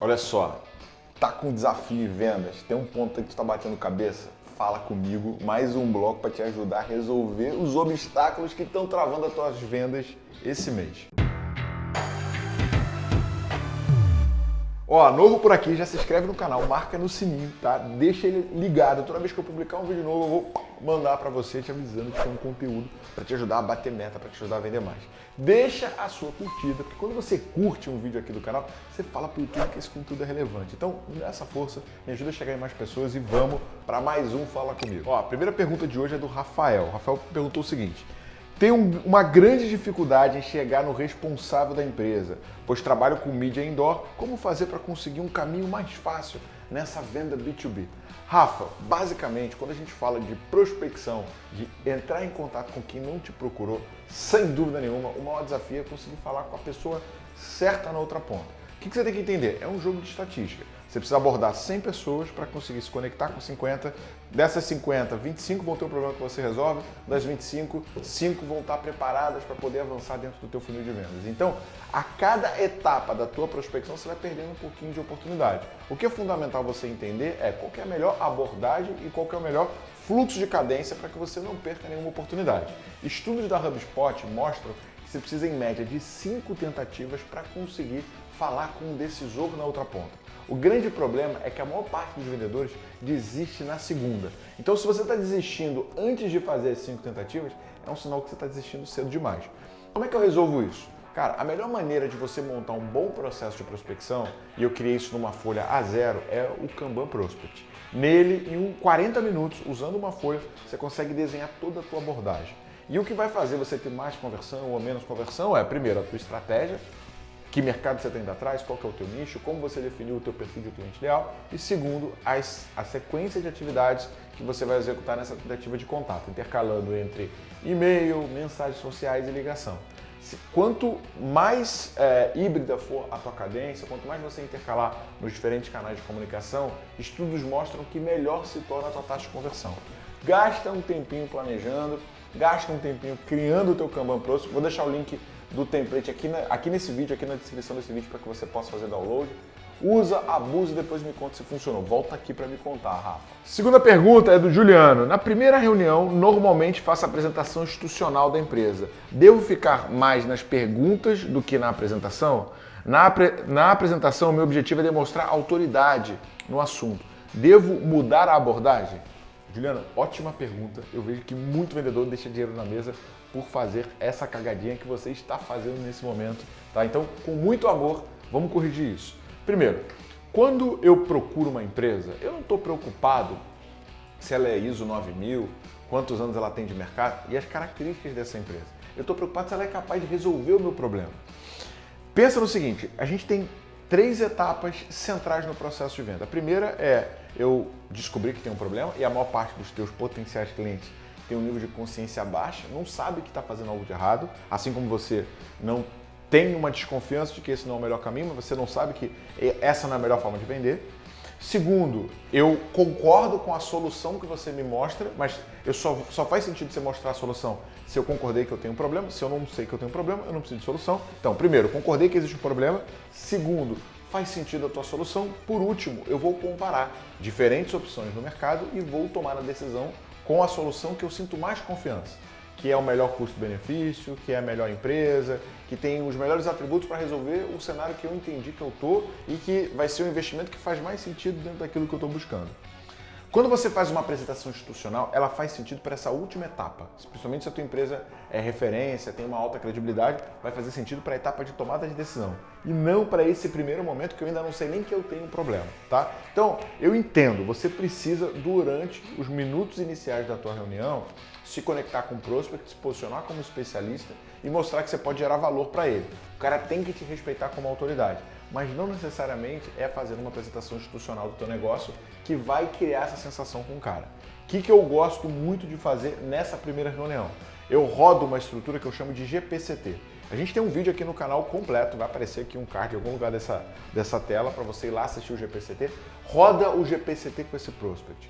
Olha só, tá com desafio em vendas, tem um ponto que tu tá batendo cabeça? Fala comigo, mais um bloco para te ajudar a resolver os obstáculos que estão travando as tuas vendas esse mês. Ó, novo por aqui, já se inscreve no canal, marca no sininho, tá? Deixa ele ligado. Toda vez que eu publicar um vídeo novo, eu vou mandar para você te avisando que tem um conteúdo para te ajudar a bater meta, para te ajudar a vender mais. Deixa a sua curtida, porque quando você curte um vídeo aqui do canal, você fala pro YouTube que esse conteúdo é relevante. Então, me dá essa força, me ajuda a chegar em mais pessoas e vamos para mais um Fala Comigo. Ó, a primeira pergunta de hoje é do Rafael. O Rafael perguntou o seguinte: tenho uma grande dificuldade em chegar no responsável da empresa, pois trabalho com mídia indoor. Como fazer para conseguir um caminho mais fácil nessa venda B2B? Rafa, basicamente, quando a gente fala de prospecção, de entrar em contato com quem não te procurou, sem dúvida nenhuma, o maior desafio é conseguir falar com a pessoa certa na outra ponta. O que você tem que entender? É um jogo de estatística. Você precisa abordar 100 pessoas para conseguir se conectar com 50. Dessas 50, 25 vão ter um problema que você resolve. Das 25, 5 vão estar preparadas para poder avançar dentro do teu funil de vendas. Então, a cada etapa da tua prospecção, você vai perdendo um pouquinho de oportunidade. O que é fundamental você entender é qual é a melhor abordagem e qual é o melhor fluxo de cadência para que você não perca nenhuma oportunidade. Estudos da HubSpot mostram você precisa, em média, de 5 tentativas para conseguir falar com um decisor na outra ponta. O grande problema é que a maior parte dos vendedores desiste na segunda. Então, se você está desistindo antes de fazer as cinco tentativas, é um sinal que você está desistindo cedo demais. Como é que eu resolvo isso? Cara, a melhor maneira de você montar um bom processo de prospecção, e eu criei isso numa folha A0, é o Kanban Prospect. Nele, em 40 minutos, usando uma folha, você consegue desenhar toda a tua abordagem. E o que vai fazer você ter mais conversão ou menos conversão é, primeiro, a tua estratégia, que mercado você tem indo atrás, qual que é o teu nicho, como você definiu o teu perfil de cliente ideal e segundo, as, a sequência de atividades que você vai executar nessa tentativa de contato, intercalando entre e-mail, mensagens sociais e ligação. Quanto mais é, híbrida for a tua cadência, quanto mais você intercalar nos diferentes canais de comunicação, estudos mostram que melhor se torna a tua taxa de conversão. Gasta um tempinho planejando, gasta um tempinho criando o teu Kanban Pro. Vou deixar o link do template aqui, na, aqui nesse vídeo, aqui na descrição desse vídeo para que você possa fazer download. Usa, abusa e depois me conta se funcionou. Volta aqui para me contar, Rafa. Segunda pergunta é do Juliano. Na primeira reunião, normalmente faço a apresentação institucional da empresa. Devo ficar mais nas perguntas do que na apresentação? Na, na apresentação, meu objetivo é demonstrar autoridade no assunto. Devo mudar a abordagem? Juliana, ótima pergunta. Eu vejo que muito vendedor deixa dinheiro na mesa por fazer essa cagadinha que você está fazendo nesse momento, tá? Então, com muito amor, vamos corrigir isso. Primeiro, quando eu procuro uma empresa, eu não estou preocupado se ela é ISO 9000, quantos anos ela tem de mercado e as características dessa empresa. Eu estou preocupado se ela é capaz de resolver o meu problema. Pensa no seguinte, a gente tem três etapas centrais no processo de venda. A primeira é eu descobrir que tem um problema e a maior parte dos teus potenciais clientes tem um nível de consciência baixa, não sabe que está fazendo algo de errado, assim como você não tem uma desconfiança de que esse não é o melhor caminho, mas você não sabe que essa não é a melhor forma de vender. Segundo, eu concordo com a solução que você me mostra, mas eu só, só faz sentido você mostrar a solução se eu concordei que eu tenho um problema. Se eu não sei que eu tenho um problema, eu não preciso de solução. Então, primeiro, concordei que existe um problema. Segundo, faz sentido a tua solução. Por último, eu vou comparar diferentes opções no mercado e vou tomar a decisão com a solução que eu sinto mais confiança, que é o melhor custo-benefício, que é a melhor empresa, que tem os melhores atributos para resolver o cenário que eu entendi que eu estou e que vai ser um investimento que faz mais sentido dentro daquilo que eu estou buscando. Quando você faz uma apresentação institucional, ela faz sentido para essa última etapa. Principalmente se a tua empresa é referência, tem uma alta credibilidade, vai fazer sentido para a etapa de tomada de decisão. E não para esse primeiro momento que eu ainda não sei nem que eu tenho um problema, tá? Então, eu entendo, você precisa, durante os minutos iniciais da tua reunião, se conectar com o prospect, se posicionar como especialista e mostrar que você pode gerar valor para ele. O cara tem que te respeitar como autoridade mas não necessariamente é fazer uma apresentação institucional do teu negócio que vai criar essa sensação com o cara. O que, que eu gosto muito de fazer nessa primeira reunião? Eu rodo uma estrutura que eu chamo de GPCT. A gente tem um vídeo aqui no canal completo, vai aparecer aqui um card em algum lugar dessa, dessa tela para você ir lá assistir o GPCT. Roda o GPCT com esse prospect.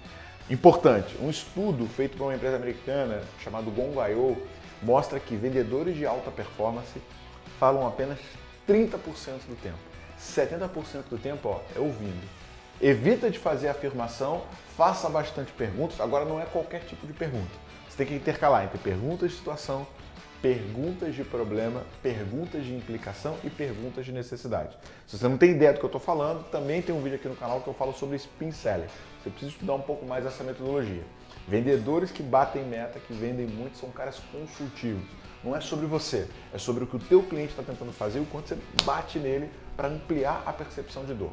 Importante, um estudo feito por uma empresa americana chamado Gong.io mostra que vendedores de alta performance falam apenas 30% do tempo. 70% do tempo ó, é ouvindo. Evita de fazer afirmação, faça bastante perguntas. Agora não é qualquer tipo de pergunta. Você tem que intercalar entre perguntas de situação, perguntas de problema, perguntas de implicação e perguntas de necessidade. Se você não tem ideia do que eu estou falando, também tem um vídeo aqui no canal que eu falo sobre spin selling. Você precisa estudar um pouco mais essa metodologia. Vendedores que batem meta, que vendem muito, são caras consultivos. Não é sobre você, é sobre o que o teu cliente está tentando fazer e o quanto você bate nele para ampliar a percepção de dor.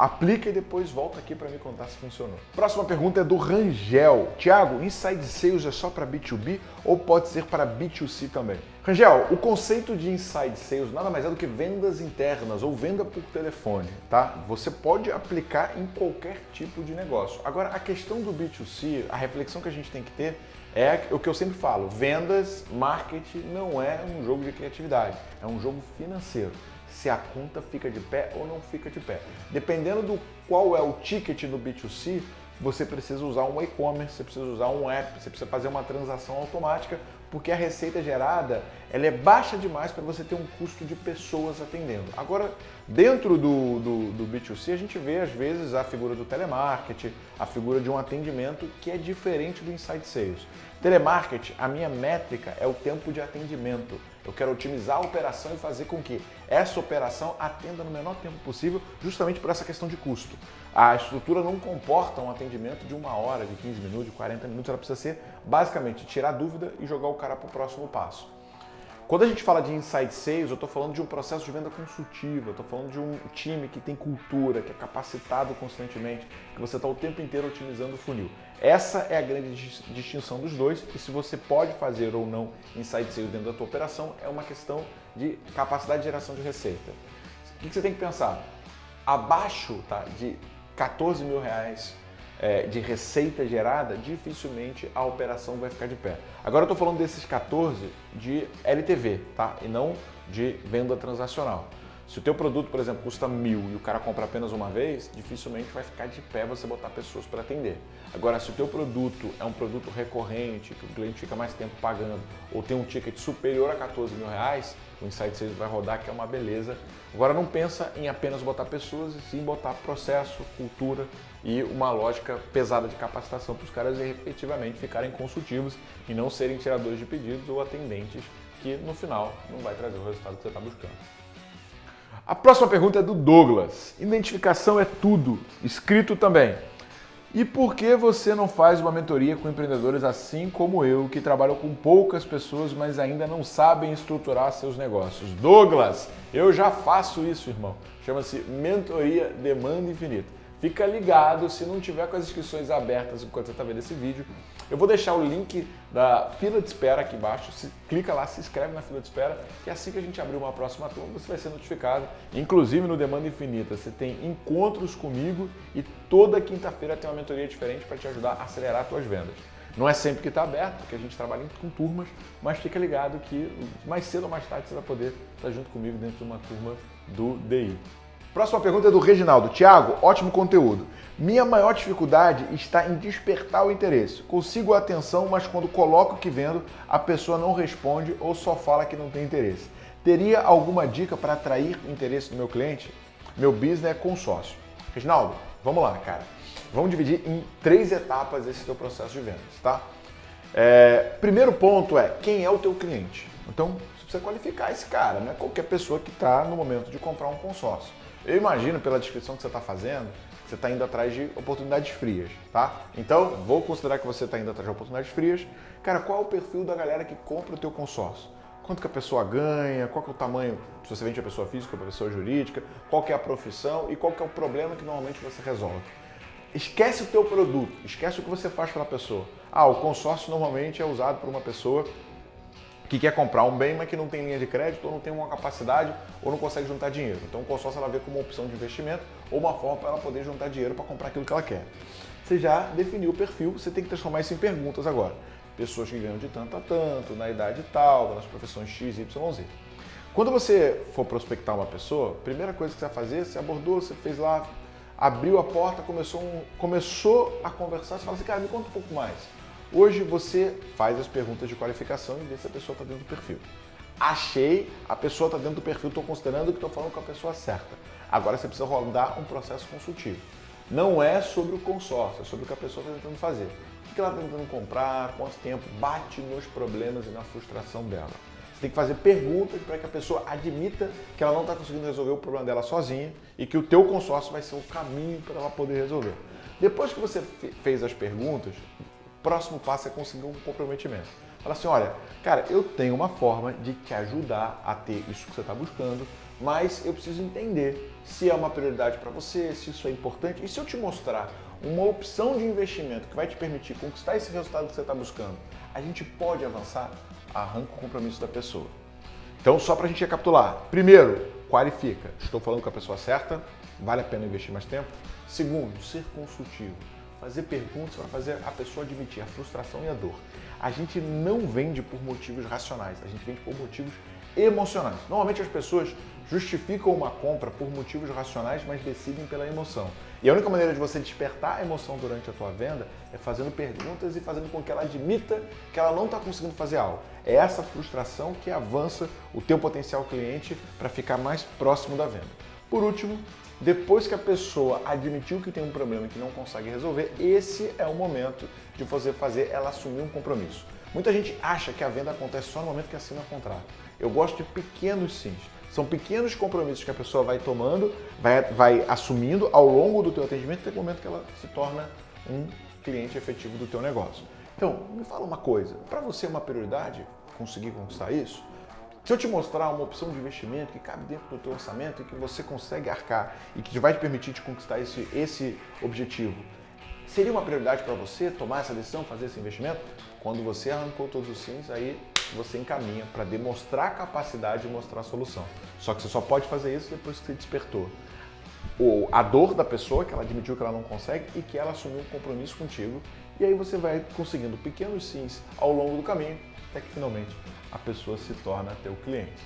Aplica e depois volta aqui para me contar se funcionou. Próxima pergunta é do Rangel. Tiago, Inside Sales é só para B2B ou pode ser para B2C também? Rangel, o conceito de Inside Sales nada mais é do que vendas internas ou venda por telefone, tá? Você pode aplicar em qualquer tipo de negócio. Agora, a questão do B2C, a reflexão que a gente tem que ter é o que eu sempre falo, vendas, marketing não é um jogo de criatividade, é um jogo financeiro se a conta fica de pé ou não fica de pé. Dependendo do qual é o ticket do B2C, você precisa usar um e-commerce, você precisa usar um app, você precisa fazer uma transação automática, porque a receita gerada ela é baixa demais para você ter um custo de pessoas atendendo. Agora, dentro do, do, do, B2C, a gente vê às vezes a figura do telemarketing, a figura de um atendimento que é diferente do Inside Sales. Telemarketing, a minha métrica é o tempo de atendimento. Eu quero otimizar a operação e fazer com que essa operação atenda no menor tempo possível, justamente por essa questão de custo. A estrutura não comporta um atendimento de uma hora, de 15 minutos, de 40 minutos, ela precisa ser basicamente tirar dúvida e jogar o cara para o próximo passo. Quando a gente fala de inside sales, eu estou falando de um processo de venda consultiva, estou falando de um time que tem cultura, que é capacitado constantemente, que você está o tempo inteiro otimizando o funil. Essa é a grande distinção dos dois e se você pode fazer ou não inside sales dentro da tua operação é uma questão de capacidade de geração de receita. O que você tem que pensar? Abaixo tá, de 14 mil reais é, de receita gerada, dificilmente a operação vai ficar de pé. Agora eu estou falando desses 14 de LTV, tá? E não de venda transacional. Se o teu produto, por exemplo, custa mil e o cara compra apenas uma vez, dificilmente vai ficar de pé você botar pessoas para atender. Agora, se o teu produto é um produto recorrente, que o cliente fica mais tempo pagando, ou tem um ticket superior a 14 mil reais, o Insight Sales vai rodar, que é uma beleza. Agora, não pensa em apenas botar pessoas, e sim botar processo, cultura e uma lógica pesada de capacitação para os caras efetivamente ficarem consultivos e não serem tiradores de pedidos ou atendentes que no final não vai trazer o resultado que você está buscando. A próxima pergunta é do Douglas. Identificação é tudo, escrito também. E por que você não faz uma mentoria com empreendedores assim como eu, que trabalham com poucas pessoas, mas ainda não sabem estruturar seus negócios? Douglas, eu já faço isso, irmão. Chama-se Mentoria Demanda Infinita. Fica ligado, se não tiver com as inscrições abertas enquanto você está vendo esse vídeo, eu vou deixar o link da fila de espera aqui embaixo, se, clica lá, se inscreve na fila de espera, que assim que a gente abrir uma próxima turma, você vai ser notificado. Inclusive no Demanda Infinita, você tem encontros comigo e toda quinta-feira tem uma mentoria diferente para te ajudar a acelerar as suas vendas. Não é sempre que está aberto, porque a gente trabalha com turmas, mas fica ligado que mais cedo ou mais tarde você vai poder estar junto comigo dentro de uma turma do DI. Próxima pergunta é do Reginaldo. Tiago, ótimo conteúdo. Minha maior dificuldade está em despertar o interesse. Consigo a atenção, mas quando coloco o que vendo, a pessoa não responde ou só fala que não tem interesse. Teria alguma dica para atrair o interesse do meu cliente? Meu business é consórcio. Reginaldo, vamos lá, cara. Vamos dividir em três etapas esse teu processo de vendas, tá? É, primeiro ponto é quem é o teu cliente. Então, você precisa qualificar esse cara, não é qualquer pessoa que está no momento de comprar um consórcio. Eu imagino pela descrição que você está fazendo, que você está indo atrás de oportunidades frias, tá? Então, vou considerar que você está indo atrás de oportunidades frias. Cara, qual é o perfil da galera que compra o teu consórcio? Quanto que a pessoa ganha, qual que é o tamanho, se você vende a pessoa física ou a pessoa jurídica, qual que é a profissão e qual que é o problema que normalmente você resolve. Esquece o teu produto, esquece o que você faz pela pessoa. Ah, o consórcio normalmente é usado por uma pessoa que quer comprar um bem, mas que não tem linha de crédito, ou não tem uma capacidade, ou não consegue juntar dinheiro. Então o consórcio ela vê como uma opção de investimento ou uma forma para ela poder juntar dinheiro para comprar aquilo que ela quer. Você já definiu o perfil, você tem que transformar isso em perguntas agora. Pessoas que ganham de tanto a tanto, na idade tal, nas profissões X, Y, Z. Quando você for prospectar uma pessoa, primeira coisa que você vai fazer, você abordou, você fez lá, abriu a porta, começou, um, começou a conversar, você fala assim, cara, me conta um pouco mais. Hoje você faz as perguntas de qualificação e vê se a pessoa está dentro do perfil. Achei, a pessoa está dentro do perfil, estou considerando que estou falando com a pessoa certa. Agora você precisa rodar um processo consultivo. Não é sobre o consórcio, é sobre o que a pessoa está tentando fazer. O que ela está tentando comprar, quanto tempo, bate nos problemas e na frustração dela. Você tem que fazer perguntas para que a pessoa admita que ela não está conseguindo resolver o problema dela sozinha e que o teu consórcio vai ser o caminho para ela poder resolver. Depois que você fez as perguntas, próximo passo é conseguir um comprometimento. Fala assim, olha, cara, eu tenho uma forma de te ajudar a ter isso que você está buscando, mas eu preciso entender se é uma prioridade para você, se isso é importante. E se eu te mostrar uma opção de investimento que vai te permitir conquistar esse resultado que você está buscando, a gente pode avançar? Arranca o compromisso da pessoa. Então, só para a gente recapitular. Primeiro, qualifica. Estou falando com a pessoa certa? Vale a pena investir mais tempo? Segundo, ser consultivo. Fazer perguntas para fazer a pessoa admitir a frustração e a dor. A gente não vende por motivos racionais, a gente vende por motivos emocionais. Normalmente as pessoas justificam uma compra por motivos racionais, mas decidem pela emoção. E a única maneira de você despertar a emoção durante a tua venda é fazendo perguntas e fazendo com que ela admita que ela não está conseguindo fazer algo. É essa frustração que avança o teu potencial cliente para ficar mais próximo da venda. Por último, depois que a pessoa admitiu que tem um problema que não consegue resolver, esse é o momento de você fazer ela assumir um compromisso. Muita gente acha que a venda acontece só no momento que assina o contrato. Eu gosto de pequenos sims. São pequenos compromissos que a pessoa vai tomando, vai, vai assumindo ao longo do teu atendimento até o momento que ela se torna um cliente efetivo do teu negócio. Então, me fala uma coisa, para você é uma prioridade conseguir conquistar isso? Se eu te mostrar uma opção de investimento que cabe dentro do teu orçamento e que você consegue arcar e que vai te permitir te conquistar esse, esse objetivo, seria uma prioridade para você tomar essa decisão, fazer esse investimento? Quando você arrancou todos os sims, aí você encaminha para demonstrar capacidade de mostrar a solução. Só que você só pode fazer isso depois que você despertou o, a dor da pessoa, que ela admitiu que ela não consegue e que ela assumiu um compromisso contigo. E aí você vai conseguindo pequenos sims ao longo do caminho, até que finalmente a pessoa se torna teu cliente.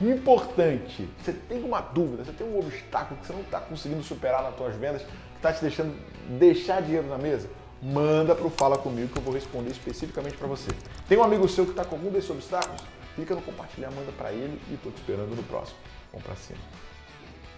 Importante, você tem uma dúvida, você tem um obstáculo que você não está conseguindo superar nas suas vendas, que está te deixando deixar dinheiro na mesa? manda para o Fala Comigo que eu vou responder especificamente para você. Tem um amigo seu que está com algum desses obstáculos? Clica no compartilhar, manda para ele e estou te esperando no próximo. Vamos para cima.